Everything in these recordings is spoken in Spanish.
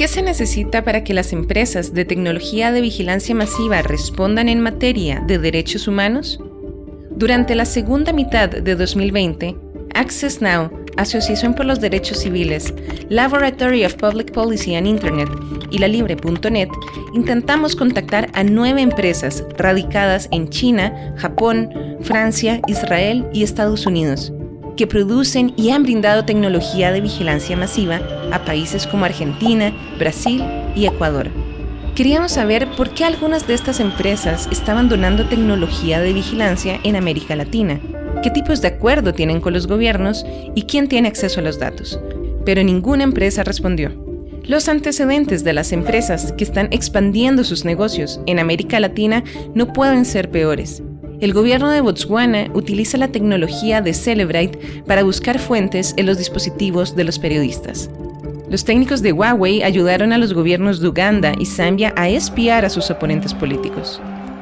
¿Qué se necesita para que las empresas de tecnología de vigilancia masiva respondan en materia de derechos humanos? Durante la segunda mitad de 2020, Access Now, Asociación por los Derechos Civiles, Laboratory of Public Policy and Internet y la Libre.net intentamos contactar a nueve empresas radicadas en China, Japón, Francia, Israel y Estados Unidos que producen y han brindado tecnología de vigilancia masiva a países como Argentina, Brasil y Ecuador. Queríamos saber por qué algunas de estas empresas estaban donando tecnología de vigilancia en América Latina, qué tipos de acuerdo tienen con los gobiernos y quién tiene acceso a los datos. Pero ninguna empresa respondió. Los antecedentes de las empresas que están expandiendo sus negocios en América Latina no pueden ser peores el gobierno de Botswana utiliza la tecnología de Celebrite para buscar fuentes en los dispositivos de los periodistas. Los técnicos de Huawei ayudaron a los gobiernos de Uganda y Zambia a espiar a sus oponentes políticos.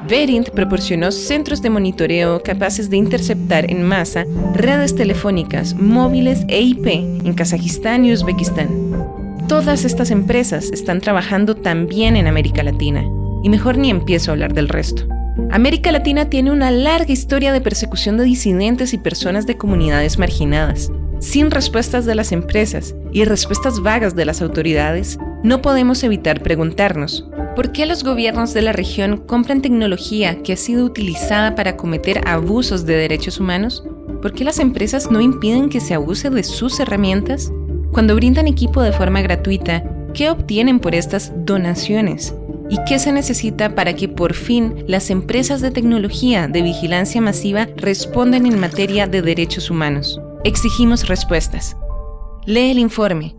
Verint proporcionó centros de monitoreo capaces de interceptar en masa redes telefónicas, móviles e IP en Kazajistán y Uzbekistán. Todas estas empresas están trabajando también en América Latina, y mejor ni empiezo a hablar del resto. América Latina tiene una larga historia de persecución de disidentes y personas de comunidades marginadas. Sin respuestas de las empresas y respuestas vagas de las autoridades, no podemos evitar preguntarnos, ¿por qué los gobiernos de la región compran tecnología que ha sido utilizada para cometer abusos de derechos humanos? ¿Por qué las empresas no impiden que se abuse de sus herramientas? Cuando brindan equipo de forma gratuita, ¿qué obtienen por estas donaciones? ¿Y qué se necesita para que por fin las empresas de tecnología de vigilancia masiva respondan en materia de derechos humanos? Exigimos respuestas. Lee el informe.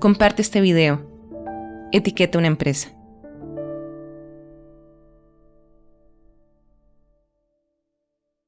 Comparte este video. Etiqueta una empresa.